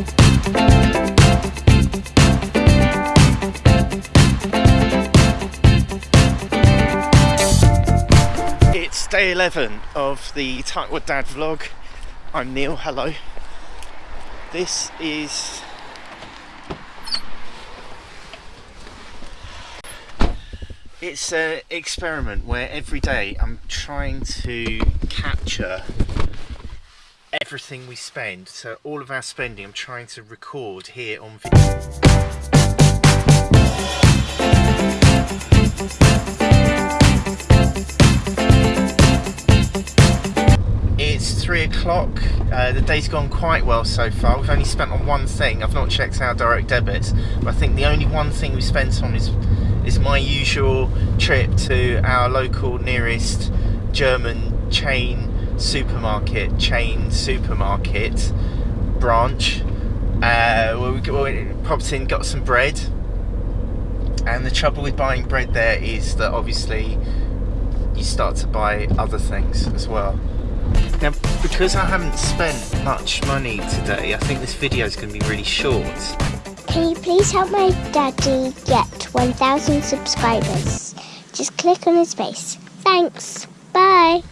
It's day 11 of the Tightwad Dad vlog. I'm Neil, hello. This is it's an experiment where every day I'm trying to capture everything we spend. So all of our spending I'm trying to record here on it's three o'clock. Uh, the day's gone quite well so far. We've only spent on one thing. I've not checked our direct debits but I think the only one thing we spent on is is my usual trip to our local nearest German chain supermarket, chain supermarket branch. Uh, where we, we popped in, got some bread. And the trouble with buying bread there is that obviously you start to buy other things as well. Now, because I haven't spent much money today, I think this video is going to be really short. Can you please help my daddy get 1,000 subscribers? Just click on his face. Thanks. Bye.